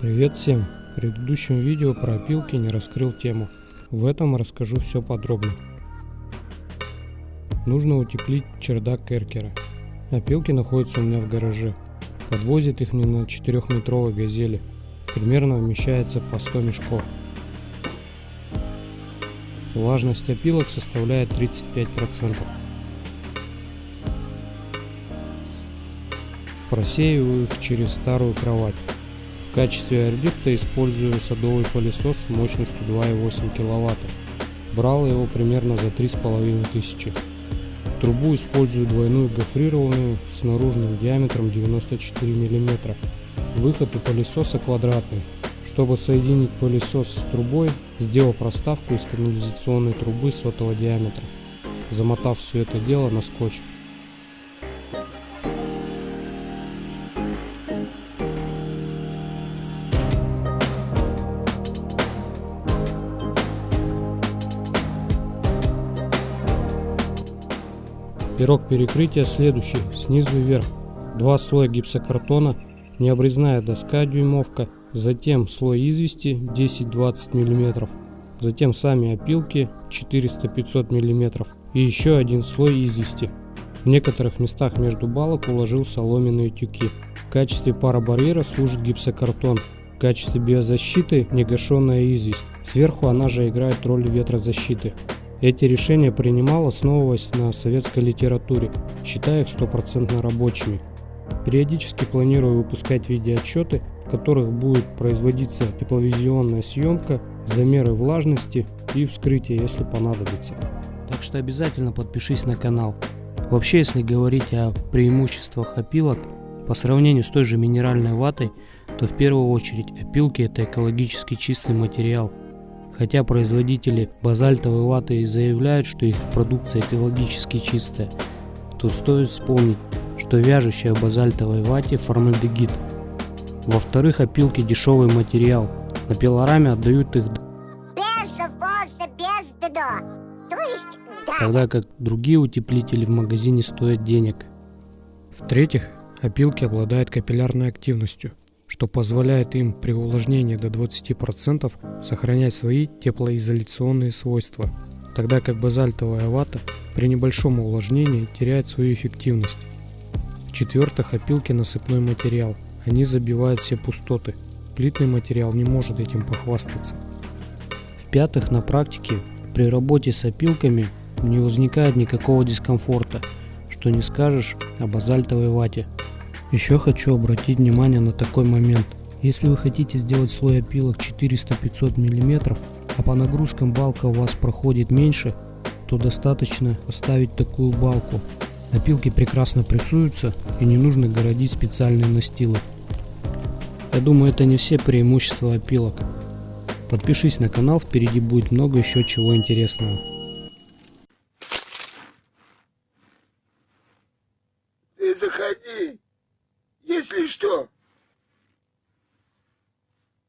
Привет всем! В предыдущем видео про опилки не раскрыл тему. В этом расскажу все подробно. Нужно утеплить чердак Керкера. Опилки находятся у меня в гараже. Подвозит их мне на 4-метровой газели. Примерно вмещается по 100 мешков. Влажность опилок составляет 35%. Просеиваю их через старую кровать. В качестве аэрлифта использую садовый пылесос мощностью 2,8 кВт. Брал его примерно за 3500. Трубу использую двойную гофрированную с наружным диаметром 94 мм. Выход у пылесоса квадратный. Чтобы соединить пылесос с трубой, сделал проставку из канализационной трубы сотого диаметра, замотав все это дело на скотч. Пирог перекрытия следующий, снизу вверх. Два слоя гипсокартона, необрезная доска дюймовка, затем слой извести 10-20 мм, затем сами опилки 400-500 мм и еще один слой извести. В некоторых местах между балок уложил соломенные тюки. В качестве парабарьера служит гипсокартон, в качестве биозащиты негашенная известь. Сверху она же играет роль ветрозащиты. Эти решения принимал, основываясь на советской литературе, считая их стопроцентно рабочими. Периодически планирую выпускать видеоотчеты, в которых будет производиться тепловизионная съемка, замеры влажности и вскрытие, если понадобится. Так что обязательно подпишись на канал. Вообще, если говорить о преимуществах опилок, по сравнению с той же минеральной ватой, то в первую очередь опилки это экологически чистый материал – Хотя производители базальтовой ваты и заявляют, что их продукция экологически чистая, то стоит вспомнить, что вяжущая базальтовой вате формальдегид. Во-вторых, опилки дешевый материал. На пилораме отдают их тогда как другие утеплители в магазине стоят денег. В-третьих, опилки обладают капиллярной активностью – что позволяет им при увлажнении до 20% сохранять свои теплоизоляционные свойства, тогда как базальтовая вата при небольшом увлажнении теряет свою эффективность. В-четвертых, опилки насыпной материал, они забивают все пустоты, плитный материал не может этим похвастаться. В-пятых, на практике при работе с опилками не возникает никакого дискомфорта, что не скажешь о базальтовой вате – еще хочу обратить внимание на такой момент. Если вы хотите сделать слой опилок 400-500 мм, а по нагрузкам балка у вас проходит меньше, то достаточно оставить такую балку. Опилки прекрасно прессуются и не нужно городить специальные настилы. Я думаю это не все преимущества опилок. Подпишись на канал, впереди будет много еще чего интересного. Ты заходи. Если что,